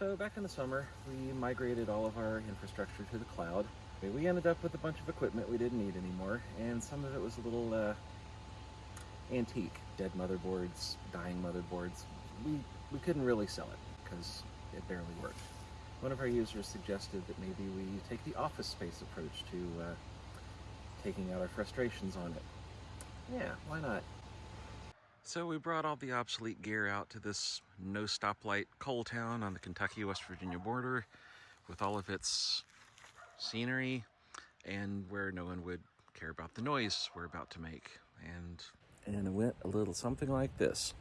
So back in the summer, we migrated all of our infrastructure to the cloud. We ended up with a bunch of equipment we didn't need anymore, and some of it was a little uh, antique. Dead motherboards, dying motherboards. We, we couldn't really sell it because it barely worked. One of our users suggested that maybe we take the office space approach to uh, taking out our frustrations on it. Yeah, why not? So we brought all the obsolete gear out to this no stoplight coal town on the Kentucky-West Virginia border with all of its scenery and where no one would care about the noise we're about to make. And, and it went a little something like this.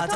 Oh,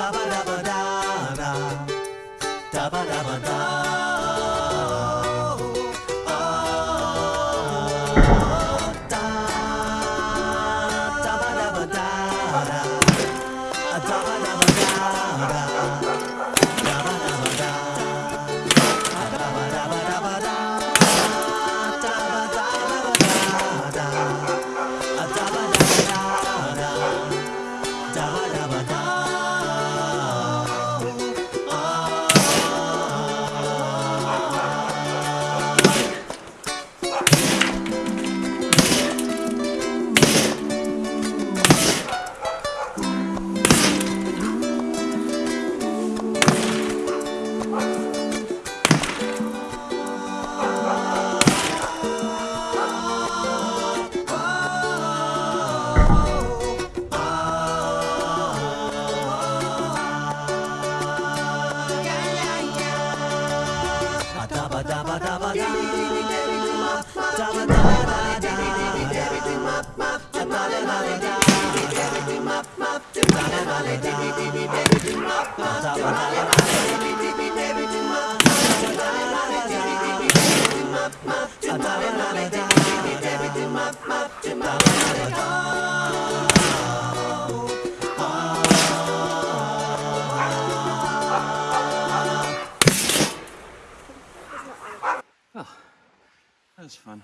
was fun.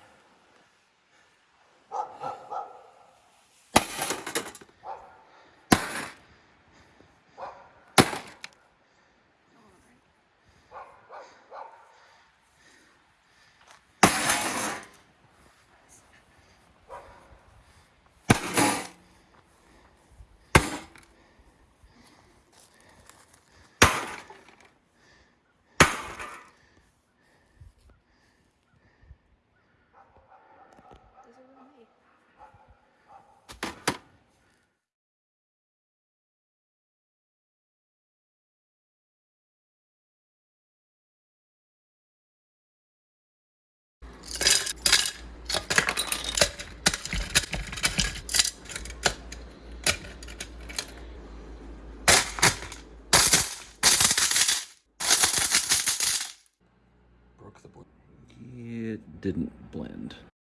Broke the. It didn't blend.